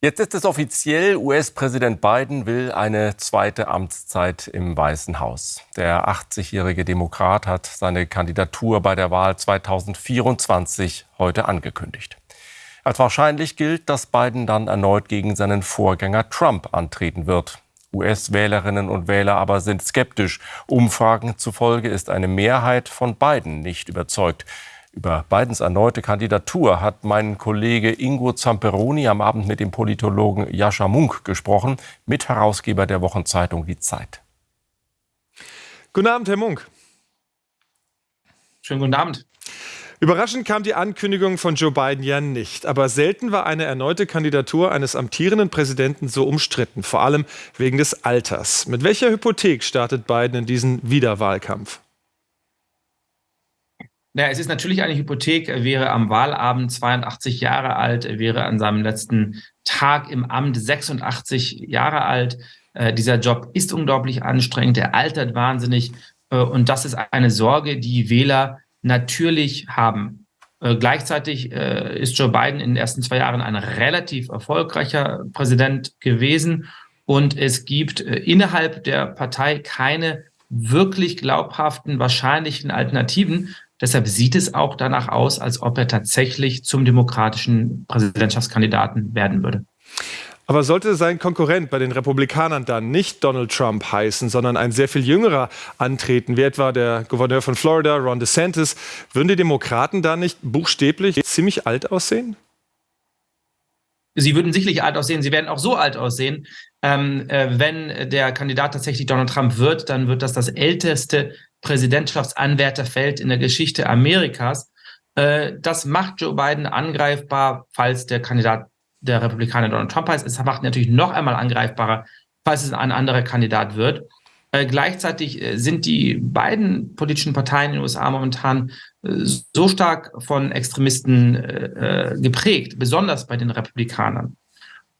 Jetzt ist es offiziell, US-Präsident Biden will eine zweite Amtszeit im Weißen Haus. Der 80-jährige Demokrat hat seine Kandidatur bei der Wahl 2024 heute angekündigt. Als wahrscheinlich gilt, dass Biden dann erneut gegen seinen Vorgänger Trump antreten wird. US-Wählerinnen und Wähler aber sind skeptisch. Umfragen zufolge ist eine Mehrheit von Biden nicht überzeugt. Über Bidens erneute Kandidatur hat mein Kollege Ingo Zamperoni am Abend mit dem Politologen Jascha Munk gesprochen, Mitherausgeber der Wochenzeitung Die Zeit. Guten Abend, Herr Munk. Schönen guten Abend. Überraschend kam die Ankündigung von Joe Biden ja nicht. Aber selten war eine erneute Kandidatur eines amtierenden Präsidenten so umstritten, vor allem wegen des Alters. Mit welcher Hypothek startet Biden in diesen Wiederwahlkampf? Naja, es ist natürlich eine Hypothek. Er wäre am Wahlabend 82 Jahre alt, er wäre an seinem letzten Tag im Amt 86 Jahre alt. Äh, dieser Job ist unglaublich anstrengend, er altert wahnsinnig. Äh, und das ist eine Sorge, die Wähler natürlich haben. Äh, gleichzeitig äh, ist Joe Biden in den ersten zwei Jahren ein relativ erfolgreicher Präsident gewesen. Und es gibt äh, innerhalb der Partei keine wirklich glaubhaften, wahrscheinlichen Alternativen. Deshalb sieht es auch danach aus, als ob er tatsächlich zum demokratischen Präsidentschaftskandidaten werden würde. Aber sollte sein Konkurrent bei den Republikanern dann nicht Donald Trump heißen, sondern ein sehr viel jüngerer antreten, wie etwa der Gouverneur von Florida, Ron DeSantis, würden die Demokraten da nicht buchstäblich ziemlich alt aussehen? Sie würden sicherlich alt aussehen. Sie werden auch so alt aussehen. Ähm, äh, wenn der Kandidat tatsächlich Donald Trump wird, dann wird das das älteste Präsidentschaftsanwärterfeld in der Geschichte Amerikas. Äh, das macht Joe Biden angreifbar, falls der Kandidat der Republikaner Donald Trump heißt. Es macht natürlich noch einmal angreifbarer, falls es ein anderer Kandidat wird. Äh, gleichzeitig äh, sind die beiden politischen Parteien in den USA momentan so stark von Extremisten geprägt, besonders bei den Republikanern.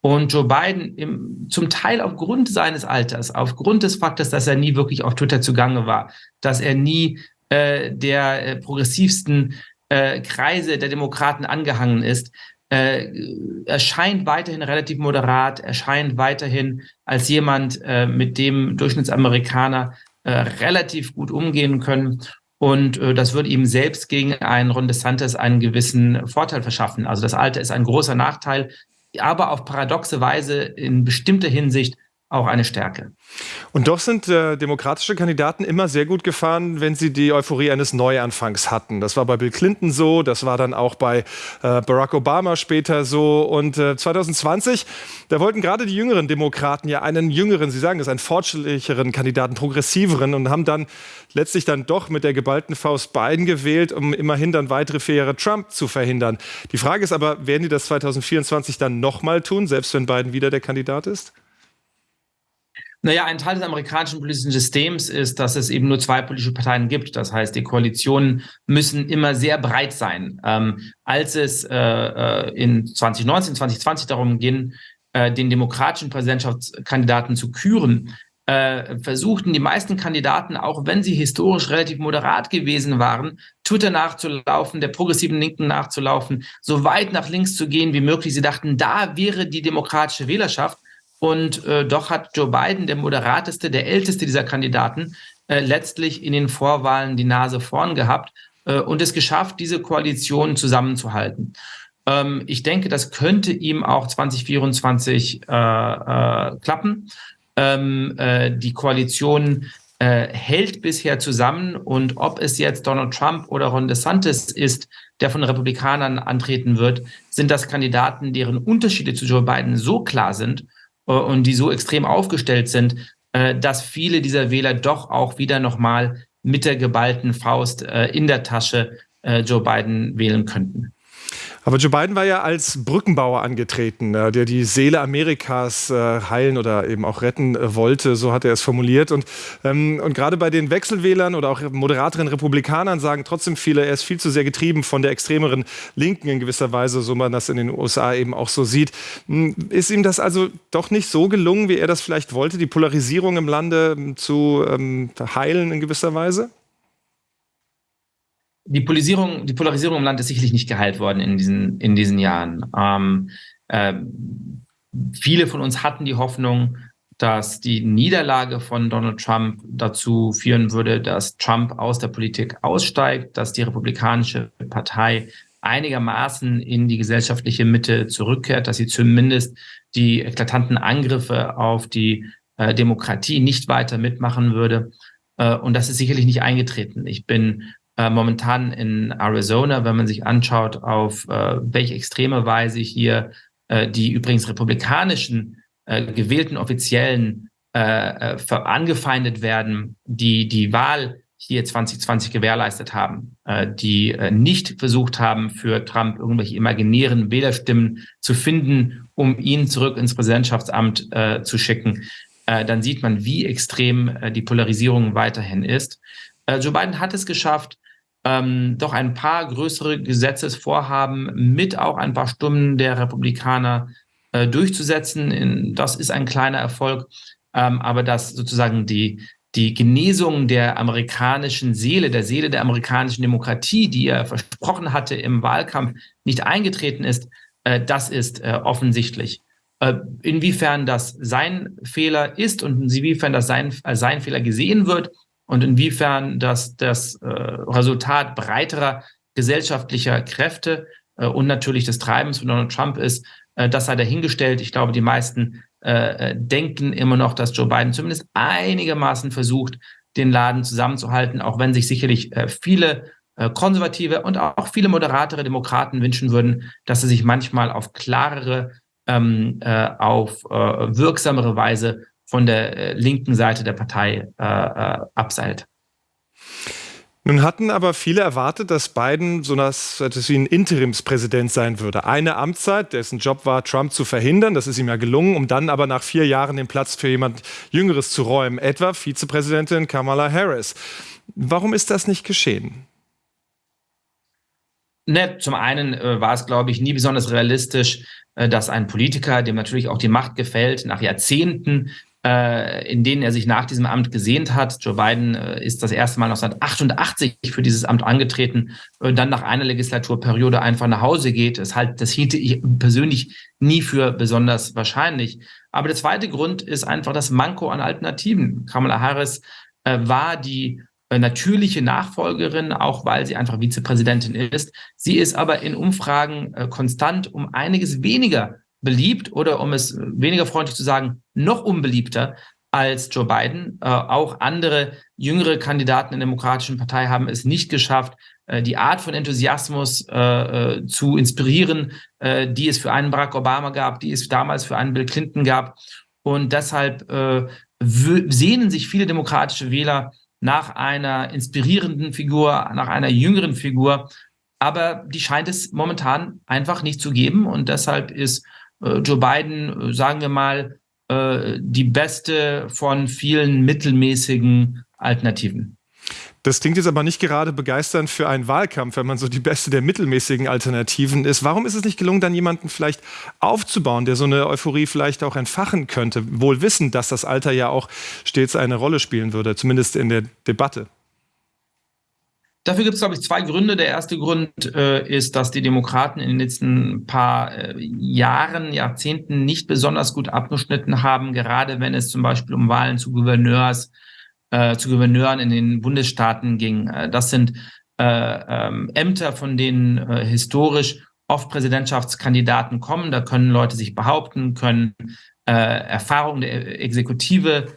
Und Joe Biden im, zum Teil aufgrund seines Alters, aufgrund des Faktes, dass er nie wirklich auf Twitter zugange war, dass er nie äh, der äh, progressivsten äh, Kreise der Demokraten angehangen ist, äh, erscheint weiterhin relativ moderat, erscheint weiterhin als jemand, äh, mit dem Durchschnittsamerikaner äh, relativ gut umgehen können. Und äh, das würde ihm selbst gegen einen Ron DeSantis einen gewissen Vorteil verschaffen. Also das Alter ist ein großer Nachteil aber auf paradoxe Weise in bestimmter Hinsicht auch eine Stärke. Und doch sind äh, demokratische Kandidaten immer sehr gut gefahren, wenn sie die Euphorie eines Neuanfangs hatten. Das war bei Bill Clinton so, das war dann auch bei äh, Barack Obama später so. Und äh, 2020, da wollten gerade die jüngeren Demokraten ja einen jüngeren, Sie sagen es, einen fortschrittlicheren Kandidaten, progressiveren und haben dann letztlich dann doch mit der geballten Faust Biden gewählt, um immerhin dann weitere vier Jahre Trump zu verhindern. Die Frage ist aber, werden die das 2024 dann nochmal tun, selbst wenn Biden wieder der Kandidat ist? Naja, ein Teil des amerikanischen politischen Systems ist, dass es eben nur zwei politische Parteien gibt. Das heißt, die Koalitionen müssen immer sehr breit sein. Ähm, als es äh, äh in 2019, 2020 darum ging, äh, den demokratischen Präsidentschaftskandidaten zu küren, äh, versuchten die meisten Kandidaten, auch wenn sie historisch relativ moderat gewesen waren, Twitter nachzulaufen, der progressiven Linken nachzulaufen, so weit nach links zu gehen wie möglich. Sie dachten, da wäre die demokratische Wählerschaft. Und äh, doch hat Joe Biden, der moderateste, der älteste dieser Kandidaten, äh, letztlich in den Vorwahlen die Nase vorn gehabt äh, und es geschafft, diese Koalition zusammenzuhalten. Ähm, ich denke, das könnte ihm auch 2024 äh, äh, klappen. Ähm, äh, die Koalition hält bisher zusammen und ob es jetzt Donald Trump oder Ron DeSantis ist, der von Republikanern antreten wird, sind das Kandidaten, deren Unterschiede zu Joe Biden so klar sind, äh, und die so extrem aufgestellt sind, äh, dass viele dieser Wähler doch auch wieder nochmal mit der geballten Faust äh, in der Tasche Joe Biden wählen könnten. Aber Joe Biden war ja als Brückenbauer angetreten, äh, der die Seele Amerikas äh, heilen oder eben auch retten äh, wollte, so hat er es formuliert. Und, ähm, und gerade bei den Wechselwählern oder auch moderateren Republikanern sagen trotzdem viele, er ist viel zu sehr getrieben von der extremeren Linken in gewisser Weise, so man das in den USA eben auch so sieht. Hm, ist ihm das also doch nicht so gelungen, wie er das vielleicht wollte, die Polarisierung im Lande ähm, zu ähm, heilen in gewisser Weise? Die Polarisierung, die Polarisierung im Land ist sicherlich nicht geheilt worden in diesen, in diesen Jahren. Ähm, äh, viele von uns hatten die Hoffnung, dass die Niederlage von Donald Trump dazu führen würde, dass Trump aus der Politik aussteigt, dass die Republikanische Partei einigermaßen in die gesellschaftliche Mitte zurückkehrt, dass sie zumindest die eklatanten Angriffe auf die äh, Demokratie nicht weiter mitmachen würde. Äh, und das ist sicherlich nicht eingetreten. Ich bin äh, momentan in Arizona, wenn man sich anschaut, auf äh, welche extreme Weise hier äh, die übrigens republikanischen äh, gewählten Offiziellen äh, äh angefeindet werden, die die Wahl hier 2020 gewährleistet haben, äh, die äh, nicht versucht haben, für Trump irgendwelche imaginären Wählerstimmen zu finden, um ihn zurück ins Präsidentschaftsamt äh, zu schicken, äh, dann sieht man, wie extrem äh, die Polarisierung weiterhin ist. Äh, Joe Biden hat es geschafft, ähm, doch ein paar größere Gesetzesvorhaben mit auch ein paar Stimmen der Republikaner äh, durchzusetzen. In, das ist ein kleiner Erfolg, ähm, aber dass sozusagen die, die Genesung der amerikanischen Seele, der Seele der amerikanischen Demokratie, die er versprochen hatte im Wahlkampf, nicht eingetreten ist, äh, das ist äh, offensichtlich. Äh, inwiefern das sein Fehler ist und inwiefern das sein, als sein Fehler gesehen wird und inwiefern das das äh, Resultat breiterer gesellschaftlicher Kräfte äh, und natürlich des Treibens von Donald Trump ist, äh, das sei dahingestellt. Ich glaube, die meisten äh, äh, denken immer noch, dass Joe Biden zumindest einigermaßen versucht, den Laden zusammenzuhalten, auch wenn sich sicherlich äh, viele äh, konservative und auch viele moderatere Demokraten wünschen würden, dass er sich manchmal auf klarere, ähm, äh, auf äh, wirksamere Weise von der äh, linken Seite der Partei äh, äh, abseilt. Nun hatten aber viele erwartet, dass Biden so etwas wie ein Interimspräsident sein würde. Eine Amtszeit, dessen Job war, Trump zu verhindern. Das ist ihm ja gelungen, um dann aber nach vier Jahren den Platz für jemand Jüngeres zu räumen, etwa Vizepräsidentin Kamala Harris. Warum ist das nicht geschehen? Ne, zum einen äh, war es, glaube ich, nie besonders realistisch, äh, dass ein Politiker, dem natürlich auch die Macht gefällt, nach Jahrzehnten in denen er sich nach diesem Amt gesehnt hat. Joe Biden äh, ist das erste Mal 1988 für dieses Amt angetreten und dann nach einer Legislaturperiode einfach nach Hause geht. Das, halt, das hielte ich persönlich nie für besonders wahrscheinlich. Aber der zweite Grund ist einfach das Manko an Alternativen. Kamala Harris äh, war die äh, natürliche Nachfolgerin, auch weil sie einfach Vizepräsidentin ist. Sie ist aber in Umfragen äh, konstant um einiges weniger beliebt oder um es weniger freundlich zu sagen, noch unbeliebter als Joe Biden. Äh, auch andere jüngere Kandidaten in der Demokratischen Partei haben es nicht geschafft, äh, die Art von Enthusiasmus äh, äh zu inspirieren, äh, die es für einen Barack Obama gab, die es damals für einen Bill Clinton gab. Und deshalb äh, sehnen sich viele demokratische Wähler nach einer inspirierenden Figur, nach einer jüngeren Figur. Aber die scheint es momentan einfach nicht zu geben. Und deshalb ist Joe Biden, äh, sagen wir mal, äh, die beste von vielen mittelmäßigen Alternativen. Das klingt jetzt aber nicht gerade begeisternd für einen Wahlkampf, wenn man so die beste der mittelmäßigen Alternativen ist. Warum ist es nicht gelungen, dann jemanden vielleicht aufzubauen, der so eine Euphorie vielleicht auch entfachen könnte, wohl wissend, dass das Alter ja auch stets eine Rolle spielen würde, zumindest in der Debatte? Dafür gibt es, glaube ich, zwei Gründe. Der erste Grund äh, ist, dass die Demokraten in den letzten paar äh, Jahren, Jahrzehnten nicht besonders gut abgeschnitten haben, gerade wenn es zum Beispiel um Wahlen zu Gouverneurs, äh, zu Gouverneuren in den Bundesstaaten ging. Äh, das sind äh, ähm, Ämter, von denen äh, historisch oft Präsidentschaftskandidaten kommen. Da können Leute sich behaupten, können Erfahrungen der Exekutive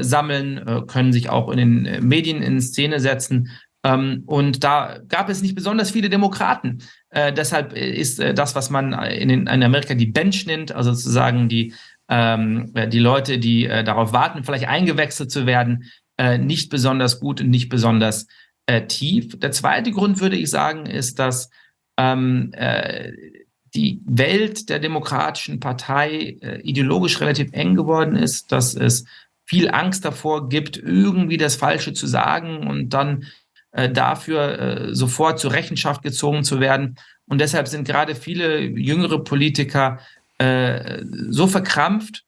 sammeln, können sich auch in den Medien in Szene setzen. Ähm, und da gab es nicht besonders viele Demokraten. Äh, deshalb ist äh, das, was man in, in, Amerika die Bench nennt, also sozusagen die, ähm, äh, die Leute, die äh, darauf warten, vielleicht eingewechselt zu werden, äh, nicht besonders gut und nicht besonders äh, tief. Der zweite Grund, würde ich sagen, ist, dass ähm, die Welt der Demokratischen Partei ideologisch relativ eng geworden ist, dass es viel Angst davor gibt, irgendwie das Falsche zu sagen und dann äh, dafür äh, sofort zur Rechenschaft gezogen zu werden. Und deshalb sind gerade viele jüngere Politiker äh, so verkrampft,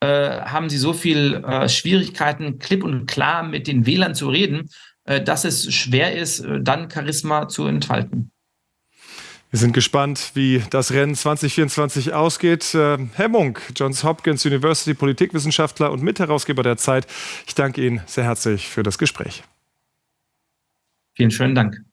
äh, haben sie so viel äh, Schwierigkeiten, klipp und klar mit den Wählern zu reden, dass es schwer ist, dann Charisma zu entfalten. Wir sind gespannt, wie das Rennen 2024 ausgeht. Herr Munk, Johns Hopkins University Politikwissenschaftler und Mitherausgeber der Zeit. Ich danke Ihnen sehr herzlich für das Gespräch. Vielen schönen Dank.